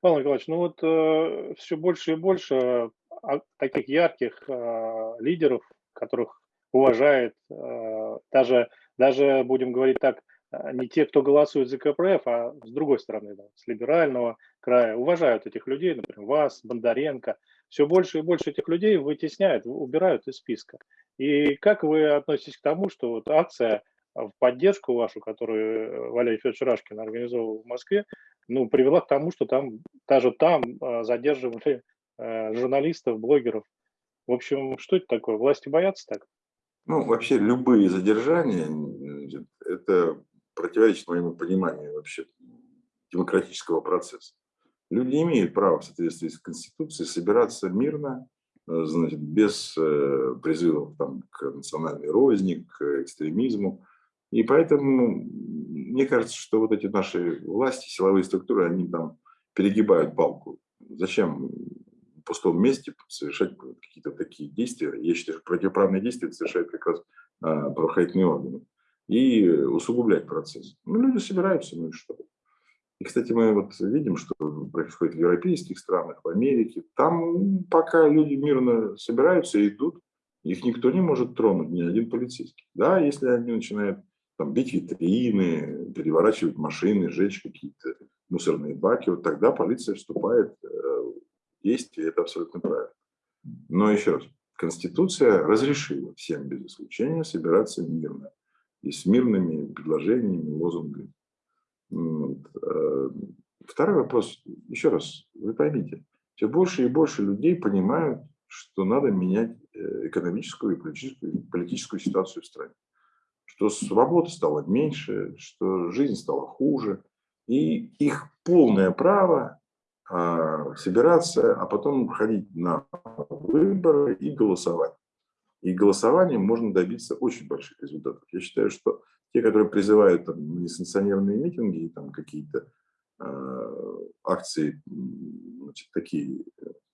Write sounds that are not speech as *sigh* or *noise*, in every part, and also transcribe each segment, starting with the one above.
Павел Николаевич, ну вот э, все больше и больше а, таких ярких э, лидеров, которых уважает э, даже, даже, будем говорить так, э, не те, кто голосует за КПРФ, а с другой стороны, да, с либерального края, уважают этих людей, например, вас, Бондаренко. Все больше и больше этих людей вытесняют, убирают из списка. И как вы относитесь к тому, что вот акция в поддержку вашу, которую Валерий Федорович Рашкин организовал в Москве, ну, привела к тому, что там, даже там э, задерживали журналистов, блогеров. В общем, что это такое? Власти боятся так? Ну, вообще любые задержания, это противоречит моему пониманию вообще демократического процесса. Люди имеют право в соответствии с Конституцией собираться мирно, э, значит, без э, призывов там, к национальной розни, к экстремизму. И поэтому мне кажется, что вот эти наши власти, силовые структуры, они там перегибают палку. Зачем пустом месте совершать какие-то такие действия. Я считаю, что противоправные действия совершают как раз а, правоохранительные органы. И усугублять процесс. Ну, люди собираются, ну и что? И, кстати, мы вот видим, что происходит в европейских странах, в Америке. Там пока люди мирно собираются и идут, их никто не может тронуть, ни один полицейский. Да, если они начинают там, бить витрины, переворачивать машины, сжечь какие-то мусорные баки, вот тогда полиция вступает э, есть, и это абсолютно правильно. Но еще раз, Конституция разрешила всем без исключения собираться мирно и с мирными предложениями, лозунгами. Э, второй вопрос, еще раз, вы поймите, все больше и больше людей понимают, что надо менять э, экономическую и политическую, политическую ситуацию в стране. Что свободы стало меньше, что жизнь стала хуже. И их полное право а, собираться, а потом ходить на выборы и голосовать. И голосованием можно добиться очень больших результатов. Я считаю, что те, которые призывают там, несанкционированные митинги там какие-то э, акции значит, такие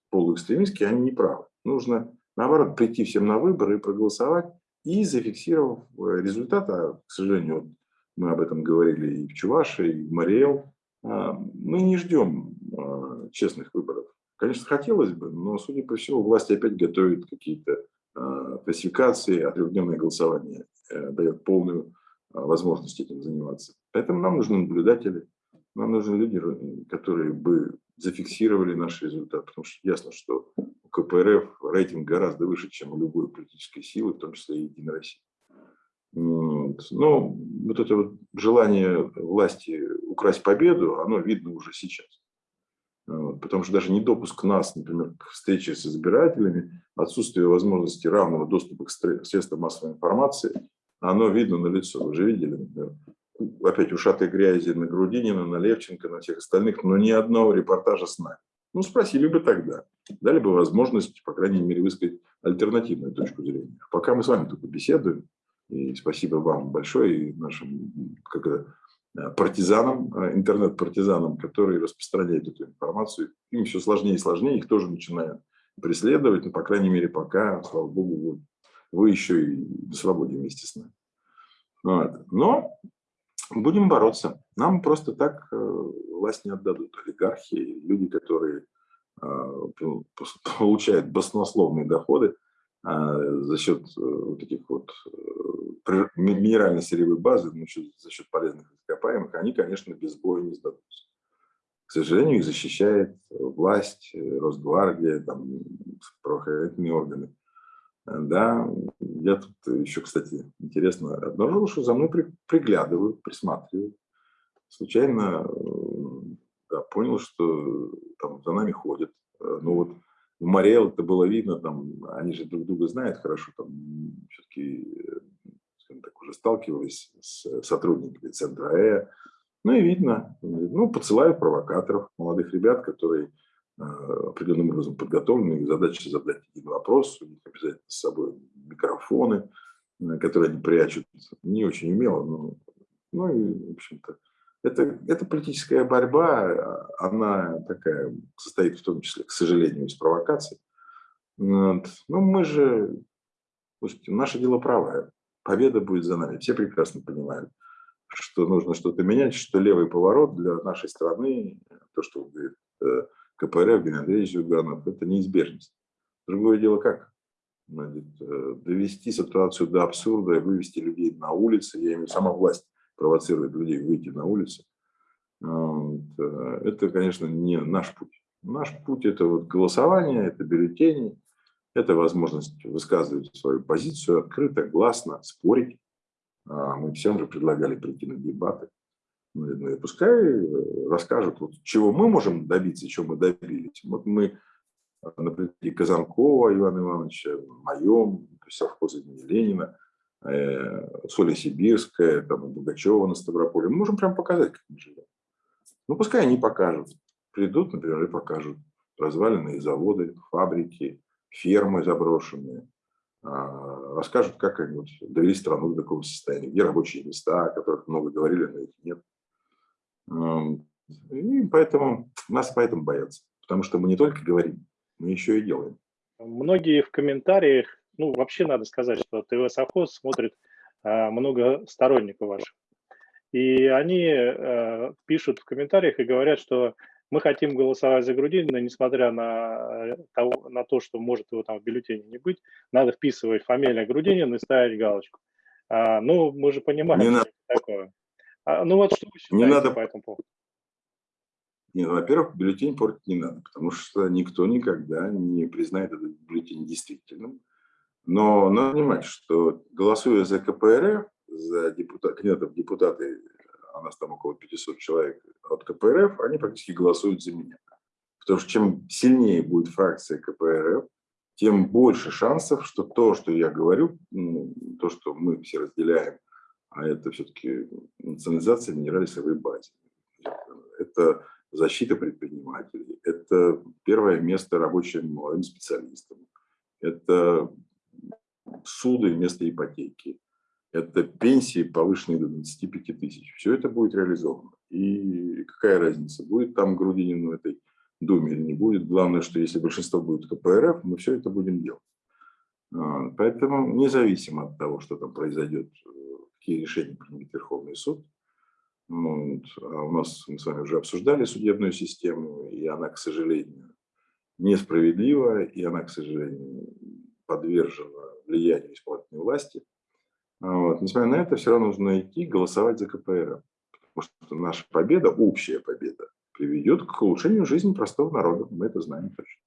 полуэкстремистские, они не правы. Нужно, наоборот, прийти всем на выборы и проголосовать, и зафиксировав э, результат, а, к сожалению, вот мы об этом говорили и в Чувашии, и в Мариэл, а, мы не ждем а, честных выборов. Конечно, хотелось бы, но, судя по всему, власти опять готовят какие-то а, фальсификации, а трехдневное голосование э, дает полную возможность этим заниматься. Поэтому нам нужны наблюдатели, нам нужны люди, которые бы зафиксировали наш результат, потому что ясно, что КПРФ рейтинг гораздо выше, чем у любой политической силы, в том числе и Единой России. Но вот это вот желание власти украсть победу, оно видно уже сейчас. Потому что даже недопуск нас, например, к встрече с избирателями, отсутствие возможности равного доступа к средствам массовой информации, оно видно на лицо. Вы же видели, например, опять ушатой грязи на Грудинина, на Левченко, на всех остальных, но ни одного репортажа с нами. Ну, спросили бы тогда. Дали бы возможность, по крайней мере, высказать альтернативную точку зрения. Пока мы с вами только беседуем, и спасибо вам большое и нашим как это, э, партизанам, э, интернет-партизанам, которые распространяют эту информацию. Им все сложнее и сложнее, их тоже начинают преследовать, но, по крайней мере, пока, слава богу, вы, вы еще и на свободе вместе с нами. Вот. Но будем бороться. Нам просто так э, власть не отдадут. Олигархи, люди, которые *laughs* получают баснословные доходы за счет вот этих вот минерально-сырьевой базы, ну, за счет полезных ископаемых, они, конечно, без боя не сдадутся. К сожалению, их защищает власть, Росгвардия, там, правоохранительные органы. Да, я тут еще, кстати, интересно обнаружил, что за мной при, приглядывают, присматривают. Случайно да, понял, что за нами ходят. Ну вот в Мариэл это было видно, там, они же друг друга знают хорошо, там все-таки так уже сталкивались с сотрудниками центра Э. Ну и видно, ну, посылают провокаторов, молодых ребят, которые э, определенным образом подготовлены, их задача задать один вопрос, у них обязательно с собой микрофоны, э, которые они прячут, не очень умело, но, ну и, в общем-то, это, это политическая борьба, она такая, состоит в том числе, к сожалению, из провокаций. Вот. Но мы же, слушайте, наше дело правое победа будет за нами. Все прекрасно понимают, что нужно что-то менять, что левый поворот для нашей страны, то, что говорит э, КПРФ, Геннадий Андреевич Зюганов, это неизбежность. Другое дело как? Э, довести ситуацию до абсурда и вывести людей на улицы, я имею сама власть провоцирует людей выйти на улицы, э, это, конечно, не наш путь. Наш путь – это вот голосование, это бюллетени, это возможность высказывать свою позицию открыто, гласно, спорить. А, мы всем же предлагали прийти на дебаты. Ну, и пускай э, расскажут, вот, чего мы можем добиться, чего мы добились. Вот мы на примере Казанкова Ивана Ивановича, моем, совхозе имени Ленина, Соли Сибирская, там, Бугачева на Ставрополе. Мы можем прям показать, как мы живем. Ну, пускай они покажут. Придут, например, и покажут разваленные заводы, фабрики, фермы заброшенные. А, расскажут, как они вот довели страну до такого состояния, где рабочие места, о которых много говорили, но их нет. И поэтому нас поэтому боятся. Потому что мы не только говорим, мы еще и делаем. Многие в комментариях, ну вообще надо сказать, что ТВ Совхоз смотрит а, много сторонников ваших. И они э, пишут в комментариях и говорят, что мы хотим голосовать за Грудинина, несмотря на, э, того, на то, что может его там в бюллетене не быть, надо вписывать фамилия Грудинина и ставить галочку. А, ну, мы же понимаем, не что надо. такое. А, ну вот что вы считаете не надо... по этому поводу? Нет, ну, во-первых, бюллетень портить не надо, потому что никто никогда не признает этот бюллетень действительным. Но надо понимать, что голосуя за КПРФ, за депутат, кандидатов депутаты, а нас там около 500 человек от КПРФ, они практически голосуют за меня. Потому что чем сильнее будет фракция КПРФ, тем больше шансов, что то, что я говорю, ну, то, что мы все разделяем, а это все-таки национализация минералисовой базы. Это защита предпринимателей, это первое место рабочим молодым специалистам, это суды вместо ипотеки, это пенсии, повышенные до 25 тысяч. Все это будет реализовано. И какая разница, будет там Грудинин в этой Думе или не будет. Главное, что если большинство будет КПРФ, мы все это будем делать. А, поэтому независимо от того, что там произойдет, какие решения примет Верховный суд, вот. А у нас мы с вами уже обсуждали судебную систему, и она, к сожалению, несправедлива, и она, к сожалению, подвержена влиянию исполнительной власти. Вот. Несмотря на это, все равно нужно идти голосовать за КПРФ, потому что наша победа, общая победа, приведет к улучшению жизни простого народа. Мы это знаем точно.